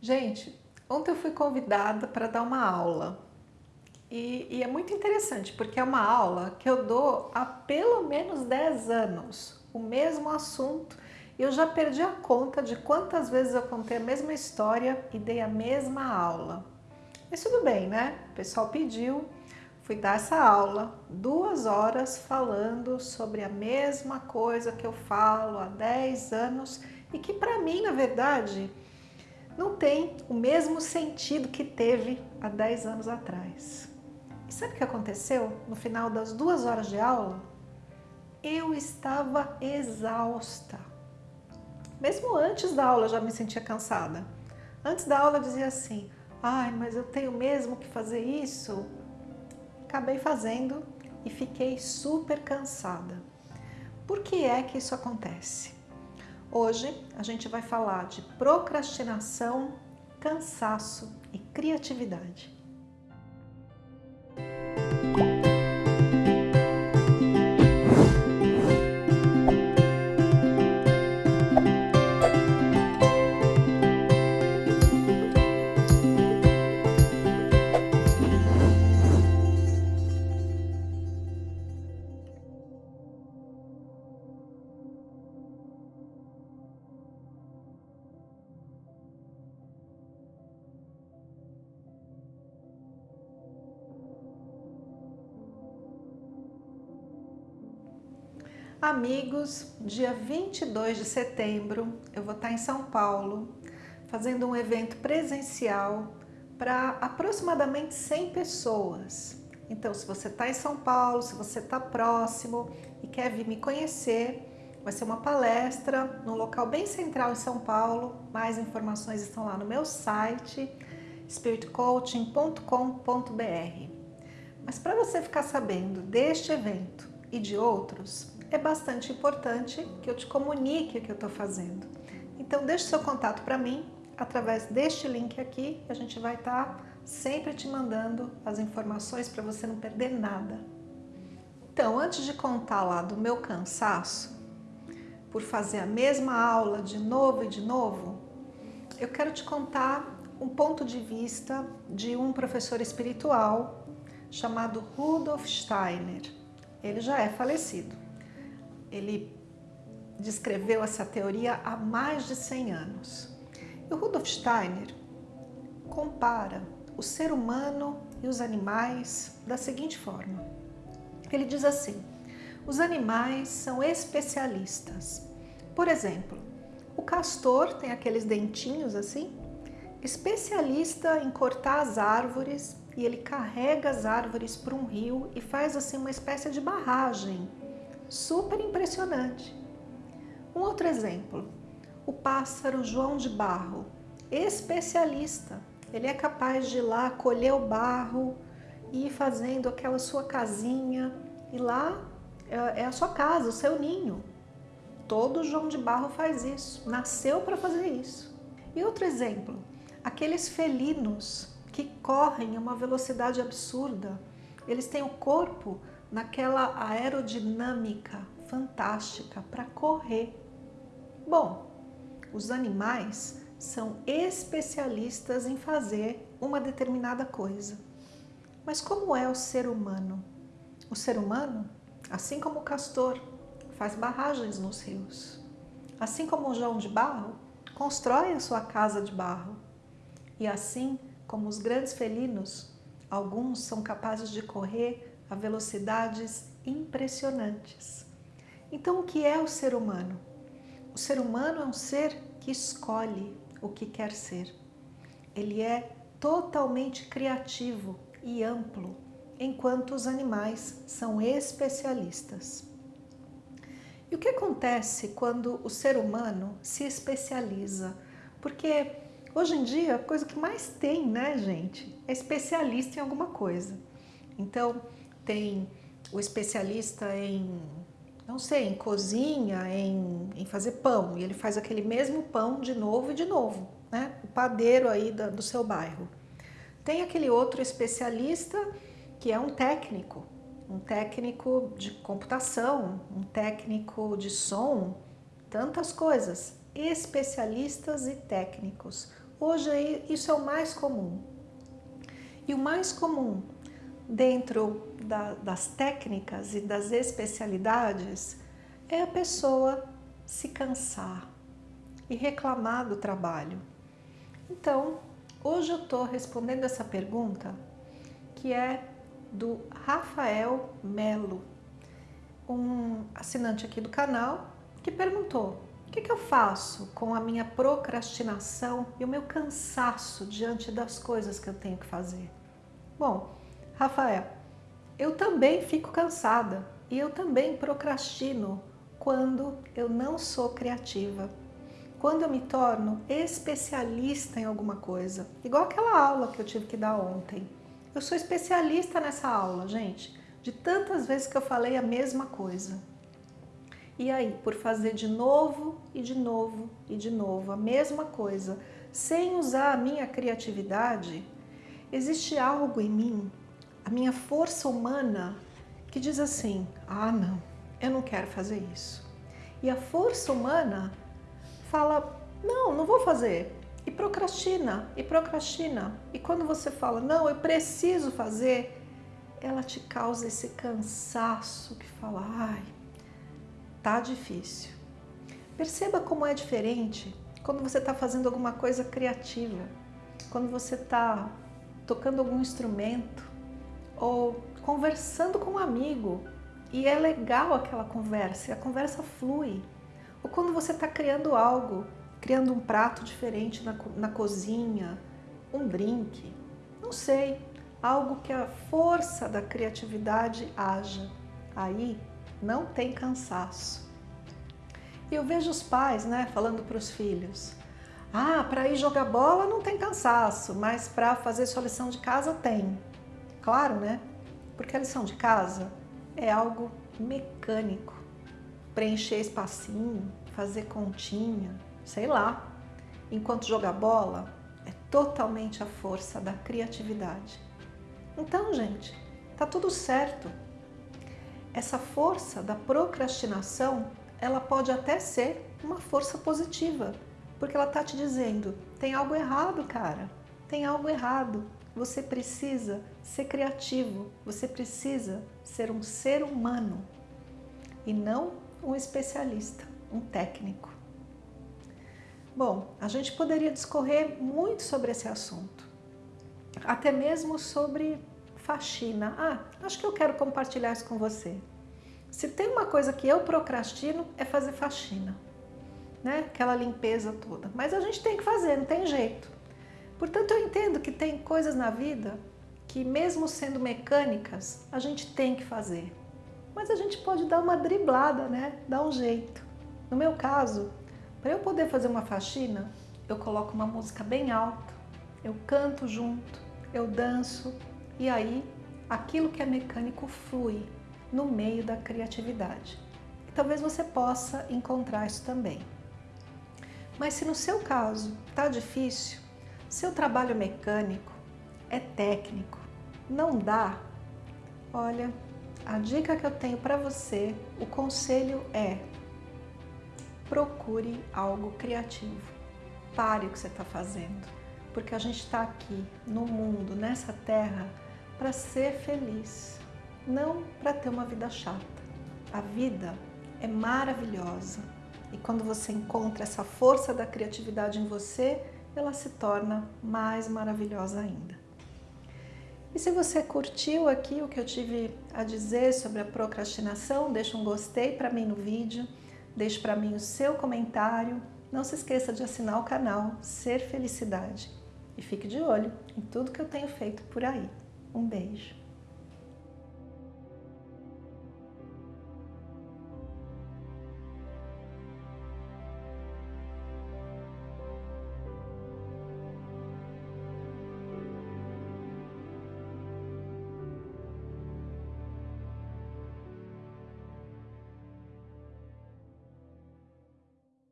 Gente, ontem eu fui convidada para dar uma aula e, e, é muito interessante porque é uma aula que eu dou há pelo menos 10 anos, o mesmo assunto eu já perdi a conta de quantas vezes eu contei a mesma história e dei a mesma aula. Mas tudo bem, né? O pessoal pediu, fui dar essa aula, duas horas falando sobre a mesma coisa que eu falo há 10 anos e que para mim, na verdade, não tem o mesmo sentido que teve há 10 anos atrás. E sabe o que aconteceu no final das duas horas de aula? Eu estava exausta. Mesmo antes da aula eu já me sentia cansada. Antes da aula eu dizia assim, ai, mas eu tenho mesmo que fazer isso? Acabei fazendo e fiquei super cansada. Por que é que isso acontece? Hoje a gente vai falar de procrastinação, cansaço e criatividade. Amigos, dia 22 de setembro eu vou estar em São Paulo fazendo um evento presencial para aproximadamente 100 pessoas. Então, se você está em São Paulo, se você está próximo e quer vir me conhecer, vai ser uma palestra num local bem central em São Paulo. Mais informações estão lá no meu site spiritcoaching.com.br. Mas para você ficar sabendo deste evento e de outros, é bastante importante que eu te comunique o que eu estou fazendo. Então deixe seu contato para mim através deste link aqui, a gente vai estar tá sempre te mandando as informações para você não perder nada. Então, antes de contar lá do meu cansaço, por fazer a mesma aula de novo e de novo, eu quero te contar um ponto de vista de um professor espiritual chamado Rudolf Steiner. Ele já é falecido ele descreveu essa teoria há mais de 100 anos. E o Rudolf Steiner compara o ser humano e os animais da seguinte forma. Ele diz assim, os animais são especialistas. Por exemplo, o castor tem aqueles dentinhos assim, especialista em cortar as árvores e ele carrega as árvores para um rio e faz assim uma espécie de barragem super impressionante. Um outro exemplo, o pássaro João de Barro, especialista. Ele é capaz de ir lá colher o barro e ir fazendo aquela sua casinha e lá é, é a sua casa, o seu ninho. Todo João de Barro faz isso, nasceu para fazer isso. E outro exemplo, aqueles felinos que correm a uma velocidade absurda, eles têm o corpo naquela aerodinâmica fantástica para correr. Bom, os animais são especialistas em fazer uma determinada coisa. Mas como é o ser humano? O ser humano, assim como o castor, faz barragens nos rios. Assim como o João de Barro, constrói a sua casa de barro. E assim como os grandes felinos, alguns são capazes de correr a velocidades impressionantes. Então, o que é o ser humano? O ser humano é um ser que escolhe o que quer ser. Ele é totalmente criativo e amplo, enquanto os animais são especialistas. E o que acontece quando o ser humano se especializa? Porque hoje em dia a coisa que mais tem, né, gente, é especialista em alguma coisa. Então, tem o especialista em, não sei, em cozinha, em, em fazer pão, e ele faz aquele mesmo pão de novo e de novo, né? O padeiro aí da, do seu bairro. Tem aquele outro especialista que é um técnico, um técnico de computação, um técnico de som, tantas coisas, especialistas e técnicos. Hoje isso é o mais comum. E o mais comum dentro da, das técnicas e das especialidades é a pessoa se cansar e reclamar do trabalho. Então, hoje eu estou respondendo essa pergunta que é do Rafael Melo, um assinante aqui do canal que perguntou o que, que eu faço com a minha procrastinação e o meu cansaço diante das coisas que eu tenho que fazer? Bom, Rafael, eu também fico cansada e eu também procrastino quando eu não sou criativa. Quando eu me torno especialista em alguma coisa, igual aquela aula que eu tive que dar ontem. Eu sou especialista nessa aula, gente, de tantas vezes que eu falei a mesma coisa. E aí, por fazer de novo e de novo e de novo a mesma coisa, sem usar a minha criatividade, existe algo em mim, a minha força humana, que diz assim, ah não, eu não quero fazer isso. E a força humana fala, não, não vou fazer. E procrastina, e procrastina. E quando você fala, não, eu preciso fazer, ela te causa esse cansaço que fala, ai, tá difícil. Perceba como é diferente quando você está fazendo alguma coisa criativa, quando você está tocando algum instrumento ou conversando com um amigo e é legal aquela conversa, a conversa flui. Ou quando você está criando algo, criando um prato diferente na, na cozinha, um drink, não sei, algo que a força da criatividade haja. Aí não tem cansaço. E eu vejo os pais né, falando para os filhos, ah, para ir jogar bola não tem cansaço, mas para fazer sua lição de casa tem. Claro, né? Porque a lição de casa é algo mecânico. Preencher espacinho, fazer continha, sei lá. Enquanto jogar bola é totalmente a força da criatividade. Então, gente, tá tudo certo. Essa força da procrastinação, ela pode até ser uma força positiva, porque ela tá te dizendo, tem algo errado, cara, tem algo errado. Você precisa ser criativo, você precisa ser um ser humano e não um especialista, um técnico. Bom, a gente poderia discorrer muito sobre esse assunto, até mesmo sobre faxina. Ah, acho que eu quero compartilhar isso com você. Se tem uma coisa que eu procrastino é fazer faxina, né? Aquela limpeza toda. Mas a gente tem que fazer, não tem jeito. Portanto, eu entendo que tem coisas na vida que mesmo sendo mecânicas, a gente tem que fazer. Mas a gente pode dar uma driblada, né? Dar um jeito. No meu caso, para eu poder fazer uma faxina, eu coloco uma música bem alta, eu canto junto, eu danço, e aí, aquilo que é mecânico flui no meio da criatividade. E talvez você possa encontrar isso também. Mas se no seu caso está difícil, seu trabalho mecânico é técnico, não dá, olha, a dica que eu tenho para você, o conselho é procure algo criativo. Pare o que você está fazendo, porque a gente está aqui no mundo, nessa terra, para ser feliz, não para ter uma vida chata. A vida é maravilhosa e quando você encontra essa força da criatividade em você, ela se torna mais maravilhosa ainda. E se você curtiu aqui o que eu tive a dizer sobre a procrastinação, deixa um gostei para mim no vídeo, deixe para mim o seu comentário, não se esqueça de assinar o canal Ser Felicidade e fique de olho em tudo que eu tenho feito por aí. Um beijo.